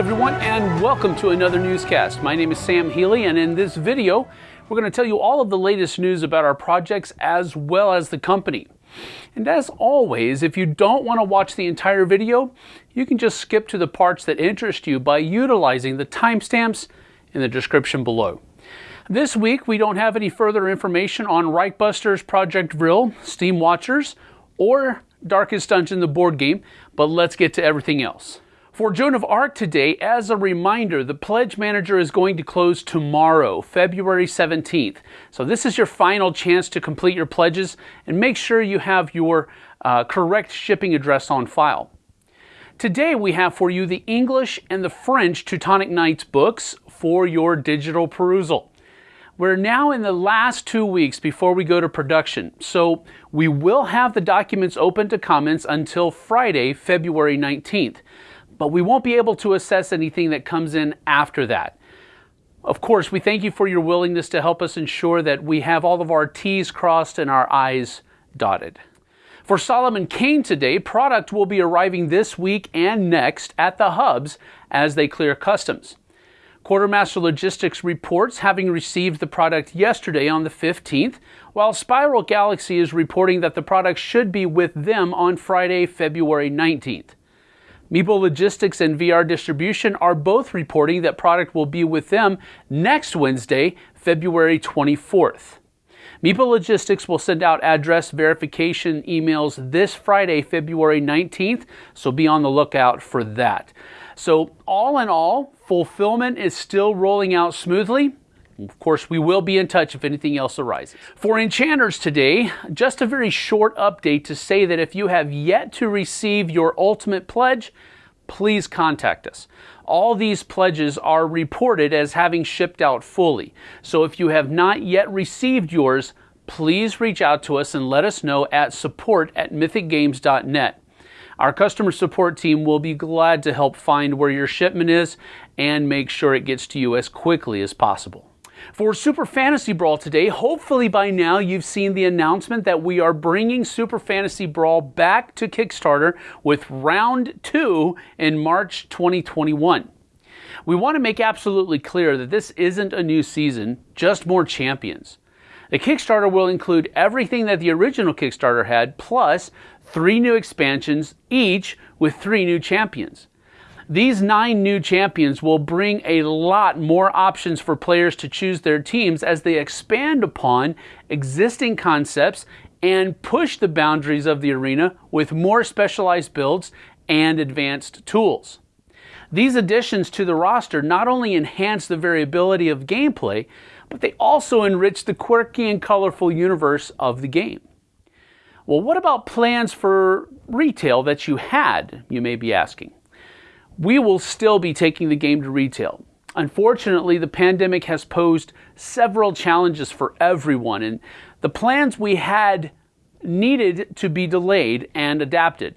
everyone, and welcome to another newscast. My name is Sam Healy, and in this video, we're going to tell you all of the latest news about our projects as well as the company. And as always, if you don't want to watch the entire video, you can just skip to the parts that interest you by utilizing the timestamps in the description below. This week, we don't have any further information on Reichbusters Project Vril, Steam Watchers, or Darkest Dungeon, the board game, but let's get to everything else. For Joan of Arc today, as a reminder, the Pledge Manager is going to close tomorrow, February 17th. So this is your final chance to complete your pledges and make sure you have your uh, correct shipping address on file. Today we have for you the English and the French Teutonic Knights books for your digital perusal. We're now in the last two weeks before we go to production, so we will have the documents open to comments until Friday, February 19th but we won't be able to assess anything that comes in after that. Of course, we thank you for your willingness to help us ensure that we have all of our T's crossed and our I's dotted. For Solomon Kane today, product will be arriving this week and next at the hubs as they clear customs. Quartermaster Logistics reports having received the product yesterday on the 15th, while Spiral Galaxy is reporting that the product should be with them on Friday, February 19th. Meeple Logistics and VR Distribution are both reporting that product will be with them next Wednesday, February 24th. Meeple Logistics will send out address verification emails this Friday, February 19th, so be on the lookout for that. So, all in all, fulfillment is still rolling out smoothly. Of course, we will be in touch if anything else arises. For enchanters today, just a very short update to say that if you have yet to receive your ultimate pledge, please contact us. All these pledges are reported as having shipped out fully. So if you have not yet received yours, please reach out to us and let us know at support at mythicgames.net. Our customer support team will be glad to help find where your shipment is and make sure it gets to you as quickly as possible. For Super Fantasy Brawl today, hopefully by now you've seen the announcement that we are bringing Super Fantasy Brawl back to Kickstarter with round two in March 2021. We want to make absolutely clear that this isn't a new season, just more champions. The Kickstarter will include everything that the original Kickstarter had, plus three new expansions, each with three new champions. These nine new champions will bring a lot more options for players to choose their teams as they expand upon existing concepts and push the boundaries of the arena with more specialized builds and advanced tools. These additions to the roster not only enhance the variability of gameplay, but they also enrich the quirky and colorful universe of the game. Well, what about plans for retail that you had, you may be asking? We will still be taking the game to retail. Unfortunately, the pandemic has posed several challenges for everyone, and the plans we had needed to be delayed and adapted.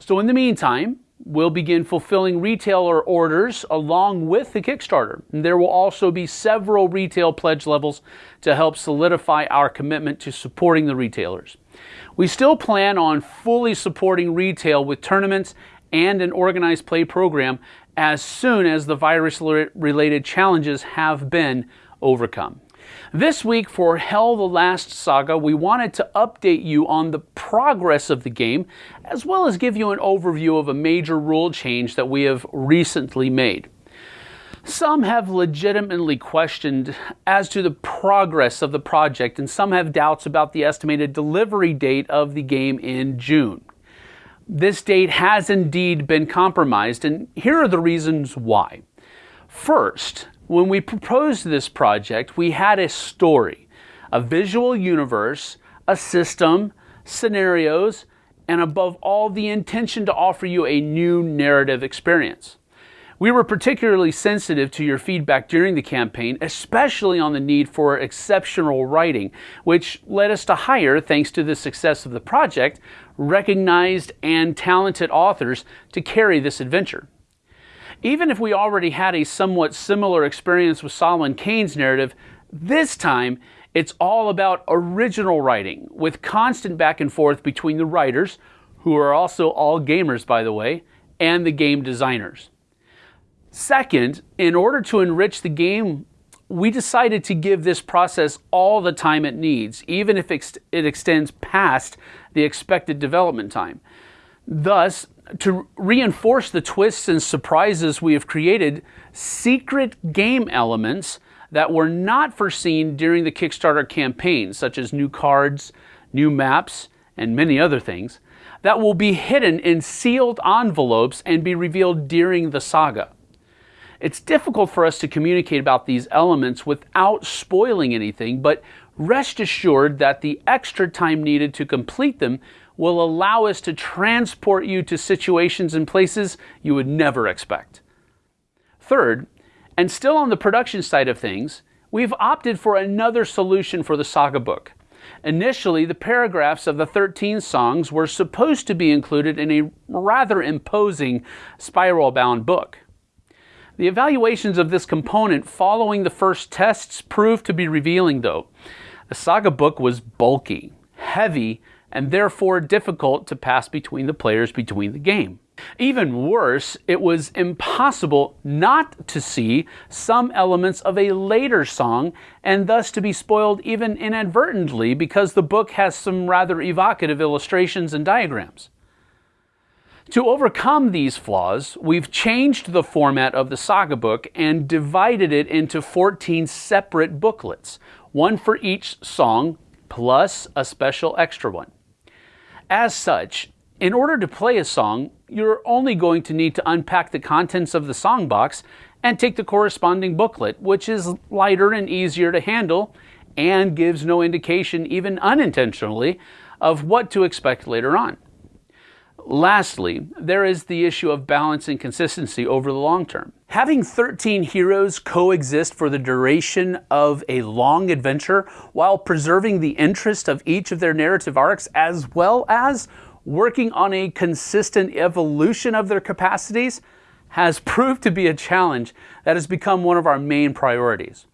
So, in the meantime, we'll begin fulfilling retailer orders along with the Kickstarter. And there will also be several retail pledge levels to help solidify our commitment to supporting the retailers. We still plan on fully supporting retail with tournaments and an organized play program as soon as the virus related challenges have been overcome. This week for HEL the Last Saga, we wanted to update you on the progress of the game, as well as give you an overview of a major rule change that we have recently made. Some have legitimately questioned as to the progress of the project, and some have doubts about the estimated delivery date of the game in June this date has indeed been compromised, and here are the reasons why. First, when we proposed this project, we had a story, a visual universe, a system, scenarios, and above all, the intention to offer you a new narrative experience. We were particularly sensitive to your feedback during the campaign, especially on the need for exceptional writing, which led us to hire, thanks to the success of the project, recognized and talented authors to carry this adventure. Even if we already had a somewhat similar experience with Solomon Kane's narrative, this time it's all about original writing with constant back and forth between the writers, who are also all gamers by the way, and the game designers. Second, in order to enrich the game, we decided to give this process all the time it needs, even if it extends past the expected development time. Thus, to reinforce the twists and surprises we have created, secret game elements that were not foreseen during the Kickstarter campaign, such as new cards, new maps, and many other things, that will be hidden in sealed envelopes and be revealed during the saga. It's difficult for us to communicate about these elements without spoiling anything, but rest assured that the extra time needed to complete them will allow us to transport you to situations and places you would never expect. Third, and still on the production side of things, we've opted for another solution for the saga book. Initially, the paragraphs of the 13 songs were supposed to be included in a rather imposing spiral bound book. The evaluations of this component following the first tests proved to be revealing, though. The saga book was bulky, heavy, and therefore difficult to pass between the players between the game. Even worse, it was impossible not to see some elements of a later song and thus to be spoiled even inadvertently because the book has some rather evocative illustrations and diagrams. To overcome these flaws, we've changed the format of the saga book and divided it into 14 separate booklets, one for each song plus a special extra one. As such, in order to play a song, you're only going to need to unpack the contents of the song box and take the corresponding booklet, which is lighter and easier to handle and gives no indication, even unintentionally, of what to expect later on. Lastly, there is the issue of balance and consistency over the long term. Having 13 heroes coexist for the duration of a long adventure while preserving the interest of each of their narrative arcs as well as working on a consistent evolution of their capacities has proved to be a challenge that has become one of our main priorities.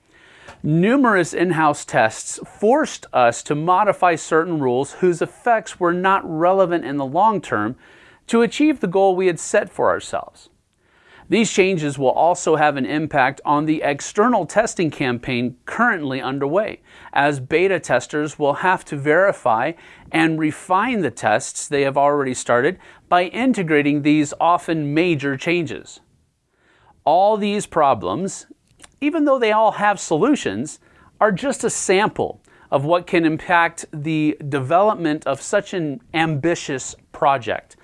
Numerous in-house tests forced us to modify certain rules whose effects were not relevant in the long term to achieve the goal we had set for ourselves. These changes will also have an impact on the external testing campaign currently underway, as beta testers will have to verify and refine the tests they have already started by integrating these often major changes. All these problems, even though they all have solutions, are just a sample of what can impact the development of such an ambitious project.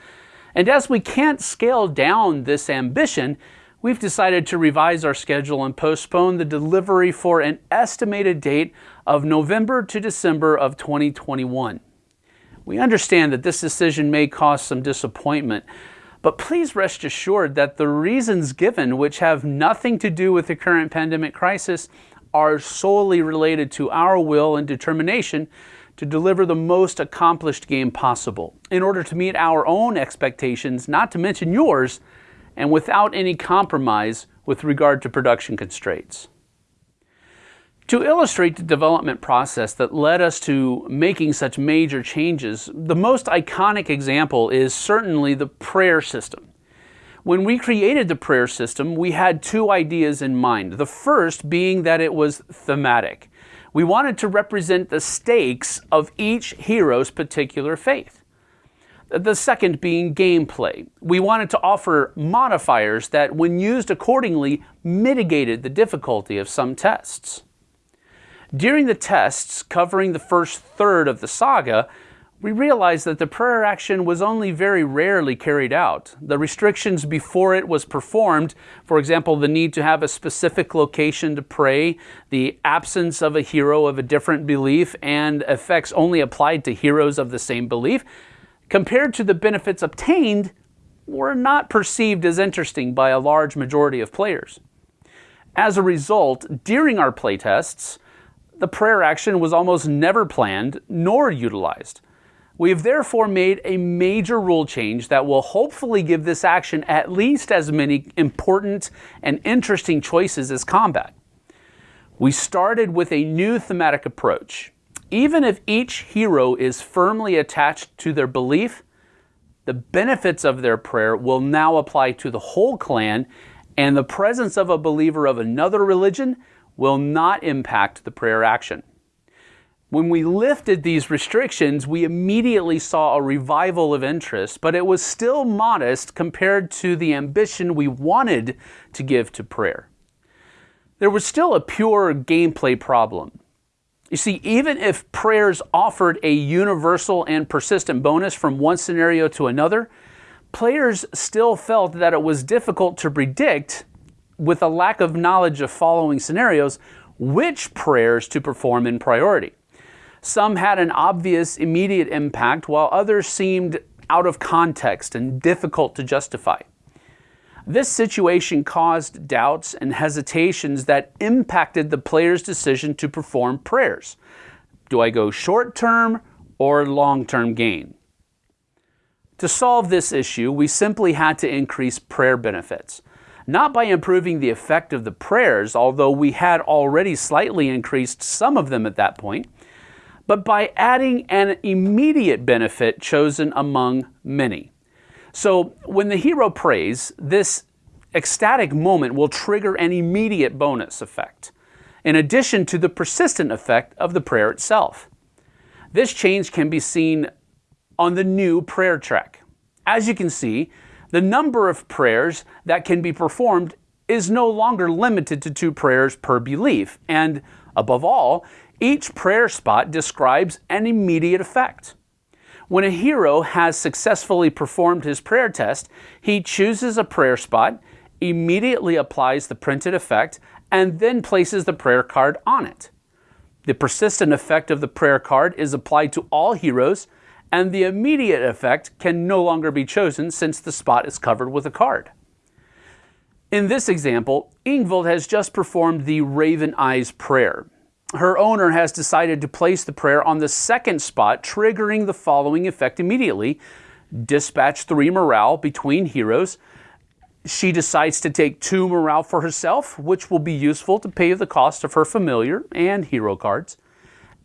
And as we can't scale down this ambition, we've decided to revise our schedule and postpone the delivery for an estimated date of November to December of 2021. We understand that this decision may cause some disappointment, but please rest assured that the reasons given, which have nothing to do with the current pandemic crisis, are solely related to our will and determination to deliver the most accomplished game possible in order to meet our own expectations, not to mention yours, and without any compromise with regard to production constraints. To illustrate the development process that led us to making such major changes, the most iconic example is certainly the prayer system. When we created the prayer system, we had two ideas in mind. The first being that it was thematic. We wanted to represent the stakes of each hero's particular faith. The second being gameplay. We wanted to offer modifiers that, when used accordingly, mitigated the difficulty of some tests. During the tests covering the first third of the saga, we realized that the prayer action was only very rarely carried out. The restrictions before it was performed, for example, the need to have a specific location to pray, the absence of a hero of a different belief, and effects only applied to heroes of the same belief, compared to the benefits obtained, were not perceived as interesting by a large majority of players. As a result, during our playtests, the prayer action was almost never planned nor utilized. We have therefore made a major rule change that will hopefully give this action at least as many important and interesting choices as combat. We started with a new thematic approach. Even if each hero is firmly attached to their belief, the benefits of their prayer will now apply to the whole clan and the presence of a believer of another religion will not impact the prayer action. When we lifted these restrictions, we immediately saw a revival of interest, but it was still modest compared to the ambition we wanted to give to prayer. There was still a pure gameplay problem. You see, even if prayers offered a universal and persistent bonus from one scenario to another, players still felt that it was difficult to predict, with a lack of knowledge of following scenarios, which prayers to perform in priority. Some had an obvious immediate impact, while others seemed out of context and difficult to justify. This situation caused doubts and hesitations that impacted the player's decision to perform prayers. Do I go short term or long term gain? To solve this issue, we simply had to increase prayer benefits. Not by improving the effect of the prayers, although we had already slightly increased some of them at that point, but by adding an immediate benefit chosen among many. So when the hero prays, this ecstatic moment will trigger an immediate bonus effect, in addition to the persistent effect of the prayer itself. This change can be seen on the new prayer track. As you can see, the number of prayers that can be performed is no longer limited to two prayers per belief, and above all, each prayer spot describes an immediate effect. When a hero has successfully performed his prayer test, he chooses a prayer spot, immediately applies the printed effect, and then places the prayer card on it. The persistent effect of the prayer card is applied to all heroes, and the immediate effect can no longer be chosen since the spot is covered with a card. In this example, Ingvild has just performed the Raven Eyes prayer her owner has decided to place the prayer on the second spot, triggering the following effect immediately dispatch three morale between heroes. She decides to take two morale for herself, which will be useful to pay the cost of her familiar and hero cards,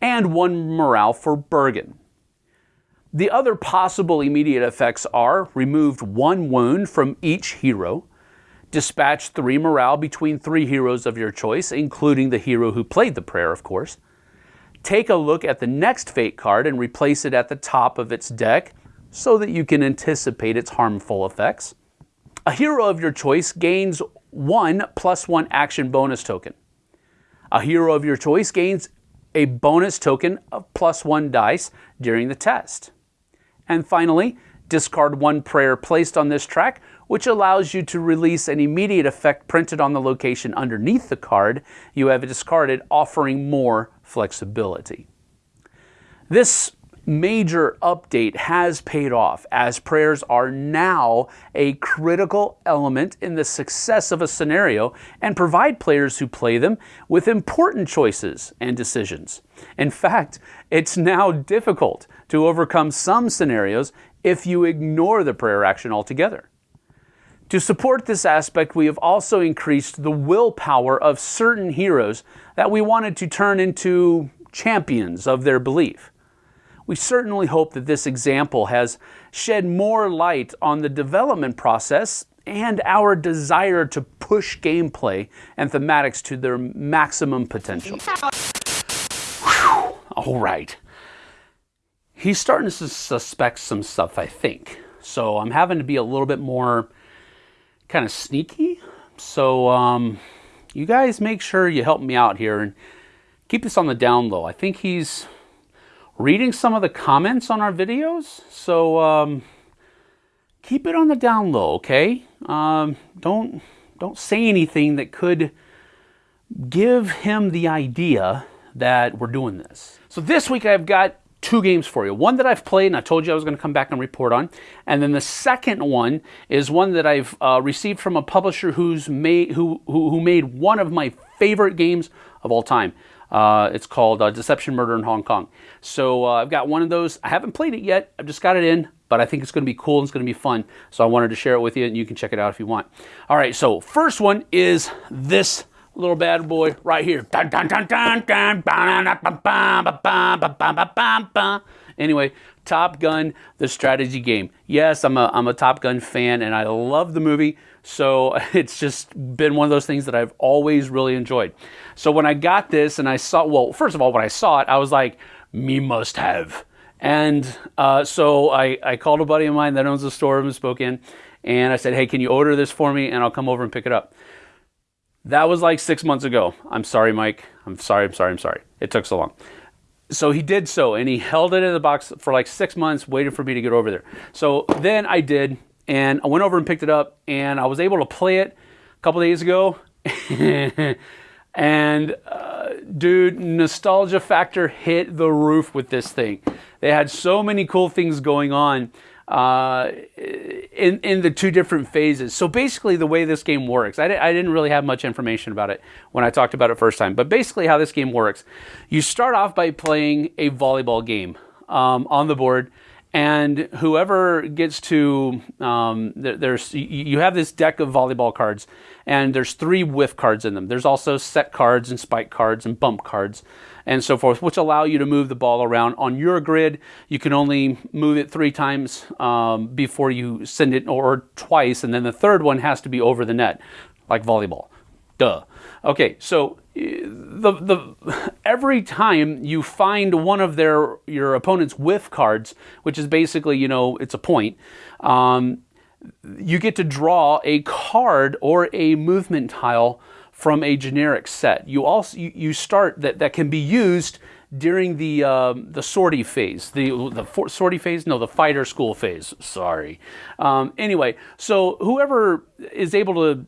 and one morale for Bergen. The other possible immediate effects are removed one wound from each hero, Dispatch three morale between three heroes of your choice, including the hero who played the prayer, of course. Take a look at the next fate card and replace it at the top of its deck so that you can anticipate its harmful effects. A hero of your choice gains one plus one action bonus token. A hero of your choice gains a bonus token of plus one dice during the test. And finally, discard one prayer placed on this track which allows you to release an immediate effect printed on the location underneath the card you have discarded, offering more flexibility. This major update has paid off as prayers are now a critical element in the success of a scenario and provide players who play them with important choices and decisions. In fact, it's now difficult to overcome some scenarios if you ignore the prayer action altogether. To support this aspect, we have also increased the willpower of certain heroes that we wanted to turn into champions of their belief. We certainly hope that this example has shed more light on the development process and our desire to push gameplay and thematics to their maximum potential. Whew. All right. He's starting to suspect some stuff, I think. So I'm having to be a little bit more kind of sneaky. So um, you guys make sure you help me out here and keep this on the down low. I think he's reading some of the comments on our videos. So um, keep it on the down low, okay? Um, don't don't say anything that could give him the idea that we're doing this. So this week I've got two games for you. One that I've played and I told you I was going to come back and report on. And then the second one is one that I've uh, received from a publisher who's made, who, who, who, made one of my favorite games of all time. Uh, it's called uh, Deception Murder in Hong Kong. So uh, I've got one of those. I haven't played it yet. I've just got it in, but I think it's going to be cool and it's going to be fun. So I wanted to share it with you and you can check it out if you want. All right, so first one is this little bad boy right here. Anyway, Top Gun, the strategy game. Yes, I'm a, I'm a Top Gun fan and I love the movie. So it's just been one of those things that I've always really enjoyed. So when I got this and I saw, well, first of all, when I saw it, I was like, me must have. And uh, so I, I called a buddy of mine that owns a store and spoke in Spokane, and I said, hey, can you order this for me? And I'll come over and pick it up. That was like six months ago. I'm sorry, Mike. I'm sorry, I'm sorry, I'm sorry. It took so long. So he did so, and he held it in the box for like six months, waiting for me to get over there. So then I did, and I went over and picked it up, and I was able to play it a couple days ago. and uh, dude, nostalgia factor hit the roof with this thing. They had so many cool things going on uh, in in the two different phases. So basically, the way this game works, I, I didn't really have much information about it when I talked about it first time. But basically, how this game works, you start off by playing a volleyball game um, on the board. And whoever gets to um, there's you have this deck of volleyball cards, and there's three whiff cards in them. There's also set cards and spike cards and bump cards and so forth, which allow you to move the ball around. On your grid, you can only move it three times um, before you send it, or twice, and then the third one has to be over the net, like volleyball. Duh. Okay, so the the every time you find one of their your opponent's whiff cards, which is basically you know it's a point, um, you get to draw a card or a movement tile from a generic set. You also you, you start that that can be used during the um, the sortie phase, the the for, sortie phase, no, the fighter school phase. Sorry. Um, anyway, so whoever is able to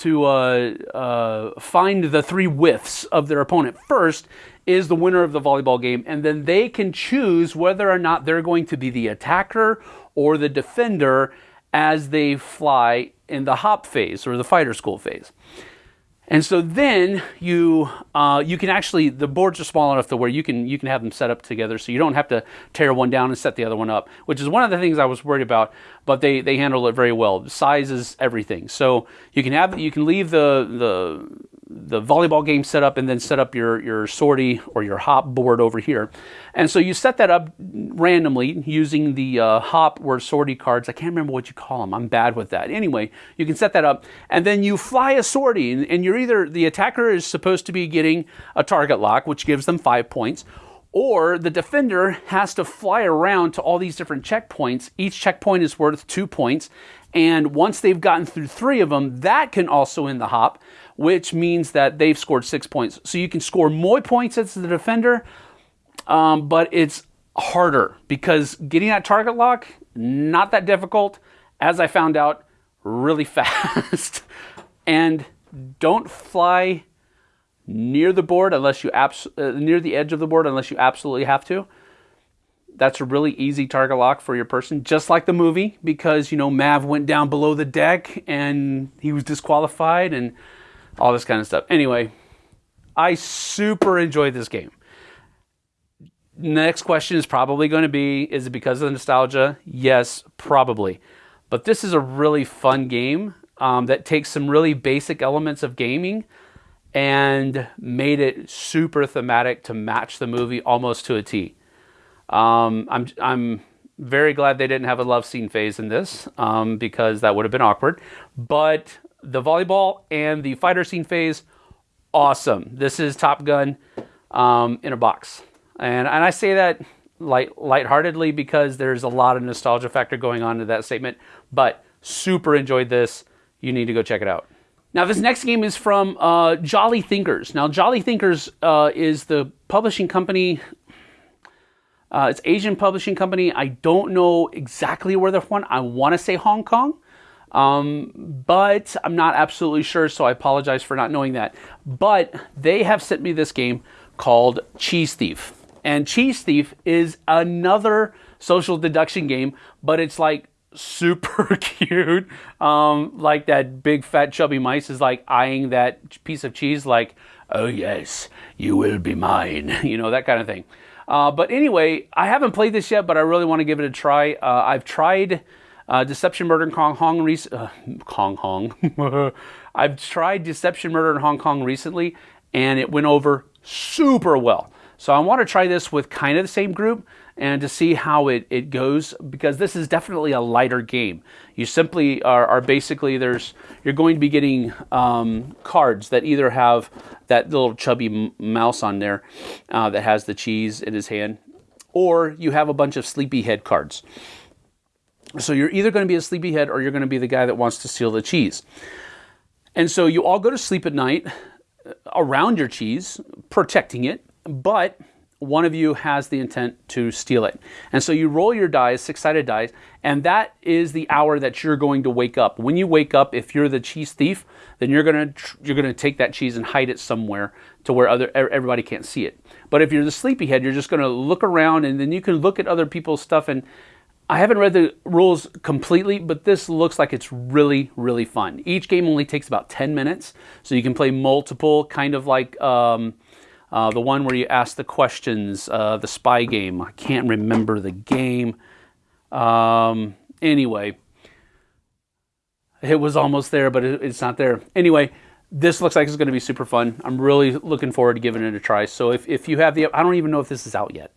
to uh, uh, find the three whiffs of their opponent first is the winner of the volleyball game, and then they can choose whether or not they're going to be the attacker or the defender as they fly in the hop phase or the fighter school phase. And so then you uh, you can actually the boards are small enough to where you can you can have them set up together, so you don't have to tear one down and set the other one up, which is one of the things I was worried about. But they they handle it very well. Size is everything, so you can have you can leave the the the volleyball game set up and then set up your, your sortie or your hop board over here. And so you set that up randomly using the uh, hop or sortie cards. I can't remember what you call them. I'm bad with that. Anyway, you can set that up and then you fly a sortie and, and you're either, the attacker is supposed to be getting a target lock, which gives them five points, or the defender has to fly around to all these different checkpoints. Each checkpoint is worth two points. And once they've gotten through three of them, that can also end the hop which means that they've scored six points. So you can score more points as the defender, um, but it's harder because getting that target lock, not that difficult, as I found out, really fast. and don't fly near the board unless you abs- uh, near the edge of the board unless you absolutely have to. That's a really easy target lock for your person, just like the movie, because you know Mav went down below the deck and he was disqualified and all this kind of stuff. Anyway, I super enjoyed this game. Next question is probably going to be is it because of the nostalgia? Yes, probably. But this is a really fun game um, that takes some really basic elements of gaming and made it super thematic to match the movie almost to a T. Um, I'm, I'm very glad they didn't have a love scene phase in this um, because that would have been awkward. But the volleyball and the fighter scene phase, awesome. This is Top Gun um, in a box. And, and I say that light lightheartedly because there's a lot of nostalgia factor going on to that statement, but super enjoyed this. You need to go check it out. Now, this next game is from uh, Jolly Thinkers. Now, Jolly Thinkers uh, is the publishing company. Uh, it's Asian publishing company. I don't know exactly where they're from. I want to say Hong Kong. Um, but I'm not absolutely sure, so I apologize for not knowing that. But they have sent me this game called Cheese Thief. And Cheese Thief is another social deduction game, but it's like super cute. Um, like that big fat chubby mice is like eyeing that piece of cheese, like, oh yes, you will be mine, you know, that kind of thing. Uh, but anyway, I haven't played this yet, but I really want to give it a try. Uh, I've tried uh, Deception Murder in Hong Kong. Rec- uh, Hong Kong. I've tried Deception Murder in Hong Kong recently, and it went over super well. So I want to try this with kind of the same group and to see how it, it goes because this is definitely a lighter game. You simply are, are basically there's you're going to be getting um, cards that either have that little chubby mouse on there uh, that has the cheese in his hand, or you have a bunch of sleepyhead cards. So you're either going to be a sleepyhead or you're going to be the guy that wants to steal the cheese. And so you all go to sleep at night uh, around your cheese, protecting it, but one of you has the intent to steal it. And so you roll your dice, six-sided dice, and that is the hour that you're going to wake up. When you wake up, if you're the cheese thief, then you're to you're to take that cheese and hide it somewhere to where other everybody can't see it. But if you're the sleepyhead, you're just to look around and then you can look at other people's stuff and I haven't read the rules completely, but this looks like it's really, really fun. Each game only takes about 10 minutes, so you can play multiple, kind of like um, uh, the one where you ask the questions, uh, the spy game. I can't remember the game. Um, anyway, it was almost there, but it, it's not there. Anyway, this looks like it's going to be super fun. I'm really looking forward to giving it a try. So if, if you have the, I don't even know if this is out yet.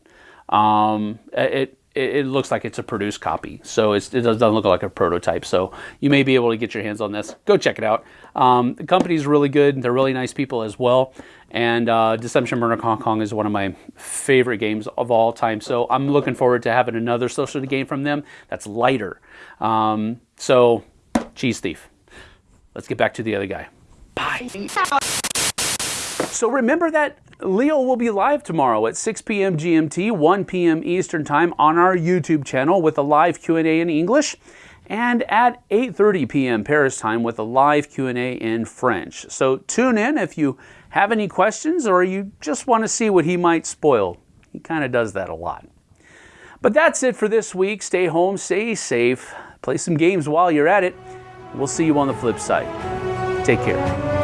Um, it it, it looks like it's a produced copy. So it doesn't look like a prototype. So you may be able to get your hands on this. Go check it out. Um, the company's really good. They're really nice people as well. And uh, Deception Murder Hong Kong is one of my favorite games of all time. So I'm looking forward to having another social game from them that's lighter. Um, so, Cheese Thief. Let's get back to the other guy. Bye. So remember that Leo will be live tomorrow at 6 p.m. GMT, 1 p.m. Eastern Time on our YouTube channel with a live Q&A in English and at 8:30 p.m. Paris time with a live Q&A in French. So tune in if you have any questions or you just want to see what he might spoil. He kind of does that a lot. But that's it for this week. Stay home, stay safe, play some games while you're at it. We'll see you on the flip side. Take care.